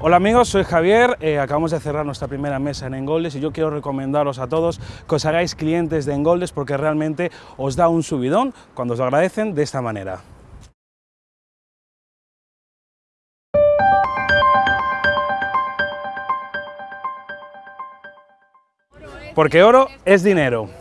Hola amigos, soy Javier, eh, acabamos de cerrar nuestra primera mesa en Engoldes y yo quiero recomendaros a todos que os hagáis clientes de Engoldes porque realmente os da un subidón cuando os lo agradecen de esta manera. Porque oro es dinero.